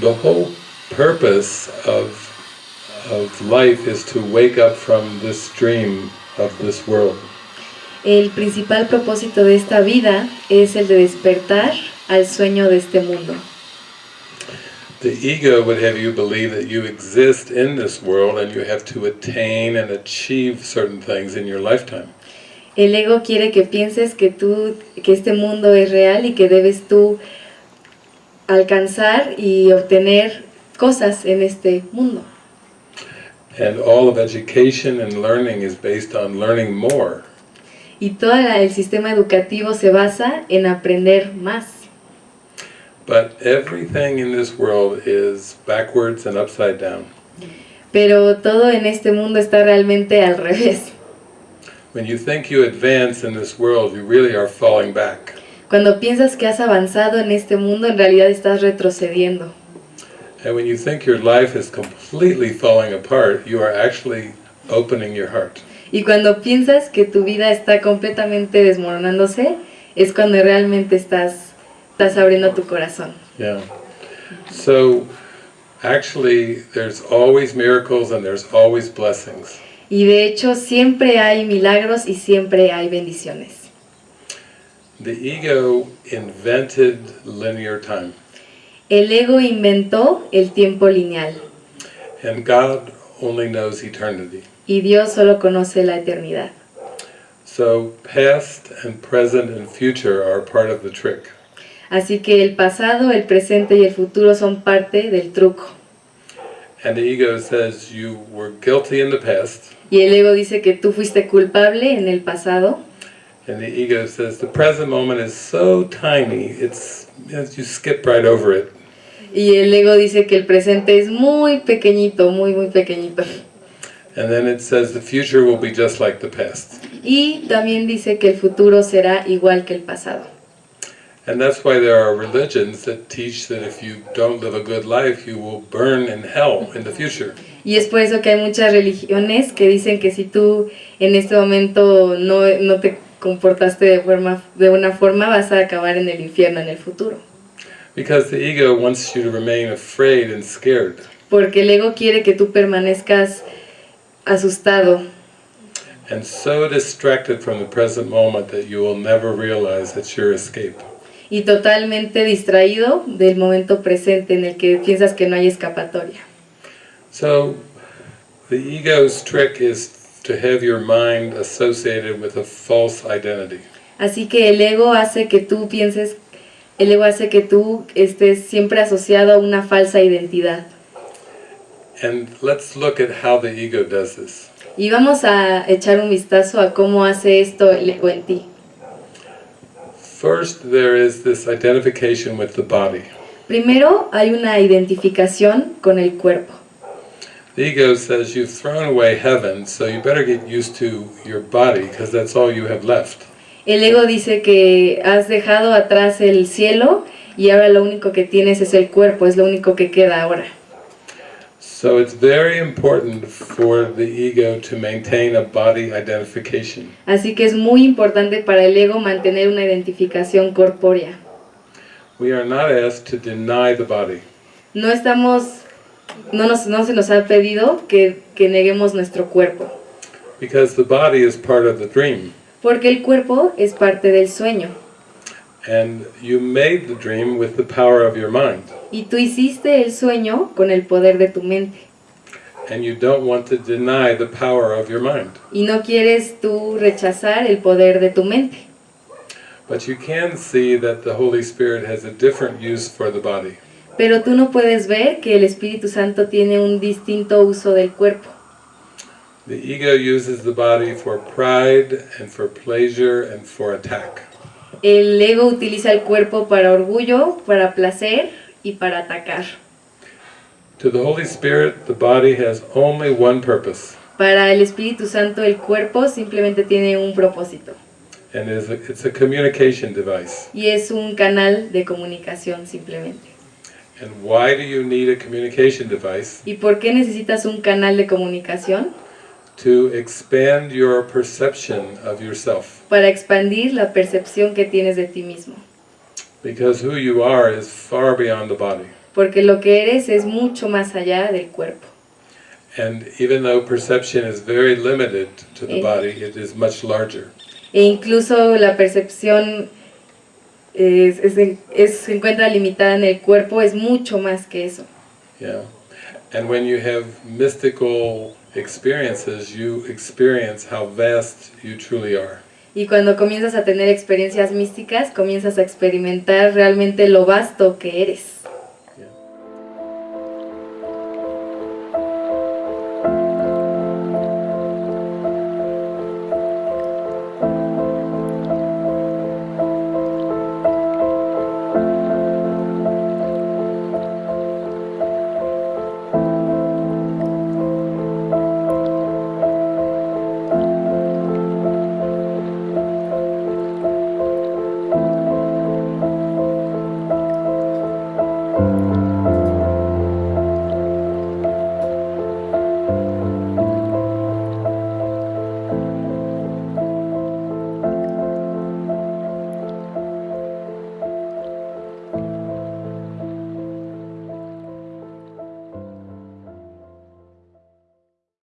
The whole purpose of, of life is to wake up from this dream of this world. El principal propósito de esta vida es el de despertar al sueño de este mundo. The ego would have you believe that you exist in this world and you have to attain and achieve certain things in your lifetime. El ego quiere que pienses que tú, que este mundo es real y que debes tú alcanzar y obtener cosas en este mundo. And all of education and learning is based on learning more. Y todo el sistema educativo se basa en aprender más. But everything in this world is backwards and upside down. Pero todo en este mundo está realmente al revés. When you think you advance in this world, you really are falling back. Cuando piensas que has avanzado en este mundo, en realidad estás retrocediendo. And when you think your life is completely falling apart, you are actually opening your heart. Y cuando piensas que tu vida está completamente desmoronándose, es cuando realmente estás, estás abriendo tu corazón. Yeah. So actually, there's always miracles and there's always blessings. Y de hecho siempre hay milagros y siempre hay bendiciones. The ego invented linear time, El ego inventó el tiempo lineal and God only knows eternity. y Dios solo conoce la eternidad. So past and present and future are part of the trick. Así que el pasado, el presente y el futuro son parte del truco. And the ego says you were guilty in the past, Y el ego dice que tú fuiste culpable en el pasado and the ego says the present moment is so tiny, it's you skip right over it. y el ego dice que el presente es muy pequeñito, muy muy pequeñito. And then it says the future will be just like the past. Y también dice que el futuro será igual que el pasado. And that's why there are religions that teach that if you don't live a good life, you will burn in hell in the future. Y es por eso que hay muchas religiones que dicen que si tú en este momento no, no te comportaste de, forma, de una forma, vas a acabar en el infierno en el futuro. Because the ego wants you to remain afraid and scared. Porque el ego quiere que tú permanezcas asustado And so distracted from the present moment that you will never realize it's your escape. y totalmente distraído del momento presente en el que piensas que no hay escapatoria. So the ego's trick is to have your mind associated with a false identity. Así que el ego hace que tú pienses, el ego hace que tú estés siempre asociado a una falsa identidad. And let's look at how the ego does this. Y vamos a echar un vistazo a cómo hace esto el ego en ti. First, there is this identification with the body. Primero hay una identificación con el cuerpo. The ego says you've thrown away heaven, so you better get used to your body because that's all you have left. El ego dice que has dejado atrás el cielo y ahora lo único que tienes es el cuerpo, es lo único que queda ahora. So it's very important for the ego to maintain a body identification. Así que es muy importante para el ego mantener una identificación corpórea. We are not asked to deny the body. No estamos, no, nos, no se nos ha pedido que, que neguemos nuestro cuerpo, Because the body is part of the dream. porque el cuerpo es parte del sueño. And you made the dream with the power of your mind. Y tú hiciste el sueño con el poder de tu mente. And you don't want to deny the power of your mind. Y no quieres tú rechazar el poder de tu mente. But you can see that the Holy Spirit has a different use for the body. Pero tú no puedes ver que el Espíritu Santo tiene un distinto uso del cuerpo. The ego uses the body for pride and for pleasure and for attack. El ego utiliza el cuerpo para orgullo, para placer y para atacar. To the Holy Spirit, the body has only one purpose, Para el Espíritu Santo el cuerpo simplemente tiene un propósito and is a, it's a communication device. y es un canal de comunicación simplemente. And why do you need a communication device? ¿Y por qué necesitas un canal de comunicación? To expand your perception of yourself. Para expandir la percepción que tienes de ti mismo. Because who you are is far beyond the body. porque lo que eres es mucho más allá del cuerpo. And even though perception is very limited to the Eh. body, it is much larger. E incluso la percepción es- es- es- se encuentra limitada en el cuerpo, es mucho más que eso. Yeah. And when you have mystical experiences, you experience how vast you truly are. Y cuando comienzas a tener experiencias místicas, comienzas a experimentar realmente lo vasto que eres.